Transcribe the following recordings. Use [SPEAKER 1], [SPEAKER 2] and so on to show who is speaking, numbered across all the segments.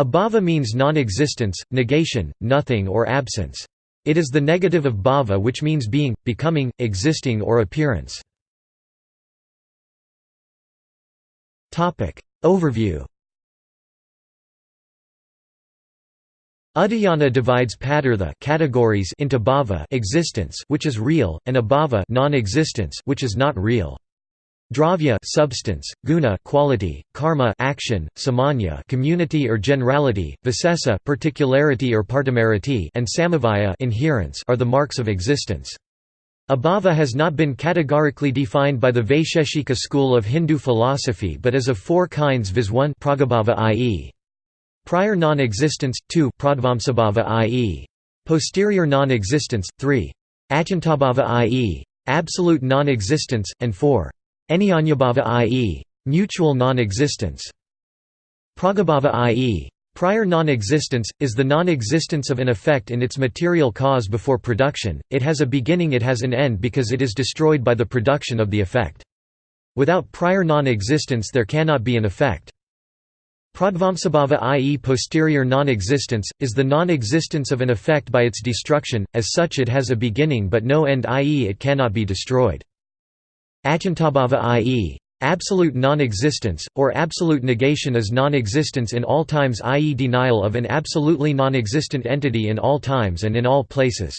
[SPEAKER 1] Abhava means non-existence, negation, nothing or absence. It is the negative of bhava which means being, becoming, existing or appearance. Overview Udayana divides padartha categories into bhava existence which is real, and abhava non-existence which is not real. Dravya substance, guna quality, karma action, samanya community or generality, visesa particularity or partimarity, and samavaya inherence are the marks of existence. Abhava has not been categorically defined by the Vaisheshika school of Hindu philosophy but is of four kinds viz 1 pragabhava i.e. prior non-existence, 2 pradvamsabhava i.e. posterior non-existence, 3 atyantabhava i.e. absolute non-existence, and 4 Anyanyabhava i.e. mutual non-existence. Pragabhava i.e. Prior non-existence, is the non-existence of an effect in its material cause before production, it has a beginning it has an end because it is destroyed by the production of the effect. Without prior non-existence there cannot be an effect. Pradvamsabhava i.e. posterior non-existence, is the non-existence of an effect by its destruction, as such it has a beginning but no end i.e. it cannot be destroyed. Atyantabhava i.e. absolute non-existence, or absolute negation is non-existence in all times i.e. denial of an absolutely non-existent entity in all times and in all places.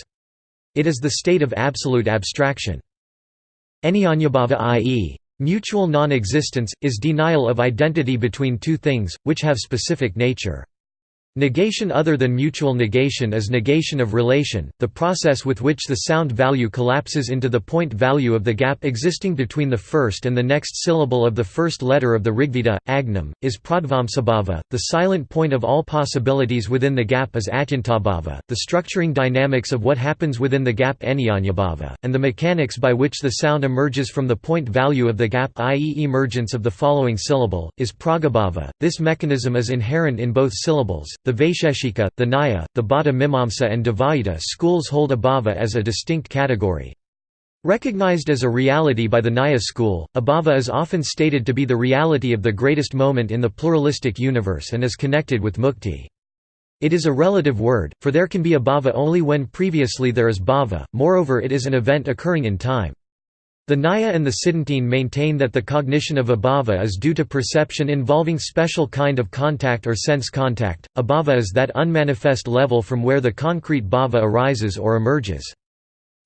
[SPEAKER 1] It is the state of absolute abstraction. Anyanyabhava i.e. mutual non-existence, is denial of identity between two things, which have specific nature. Negation other than mutual negation is negation of relation, the process with which the sound value collapses into the point value of the gap existing between the first and the next syllable of the first letter of the Rigveda, Agnam, is pradvamsabhava. The silent point of all possibilities within the gap is atyantabhava, the structuring dynamics of what happens within the gap anyanyabhava, and the mechanics by which the sound emerges from the point value of the gap i.e. emergence of the following syllable, is pragabhava. This mechanism is inherent in both syllables, the Vaisheshika, the Nyaya, the Bhatta Mimamsa and Dvaita schools hold abhava as a distinct category. Recognized as a reality by the Nyaya school, abhava is often stated to be the reality of the greatest moment in the pluralistic universe and is connected with mukti. It is a relative word, for there can be abhava only when previously there is bhava, moreover it is an event occurring in time. The Nyaya and the Siddhantine maintain that the cognition of abhava is due to perception involving special kind of contact or sense contact. Abhava is that unmanifest level from where the concrete bhava arises or emerges.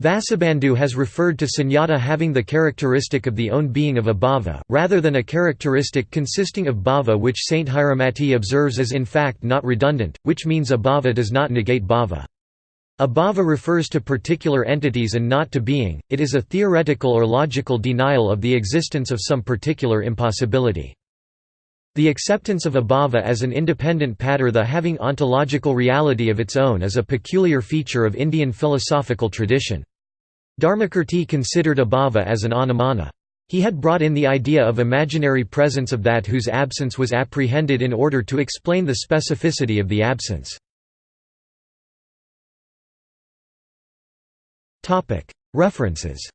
[SPEAKER 1] Vasubandhu has referred to sunyata having the characteristic of the own being of abhava, rather than a characteristic consisting of bhava which Sthiramati observes as in fact not redundant, which means abhava does not negate bhava. Abhava refers to particular entities and not to being, it is a theoretical or logical denial of the existence of some particular impossibility. The acceptance of abhava as an independent padartha having ontological reality of its own is a peculiar feature of Indian philosophical tradition. Dharmakirti considered abhava as an anumana. He had brought in the idea of imaginary presence of that whose absence was apprehended in order to explain the specificity of the absence. References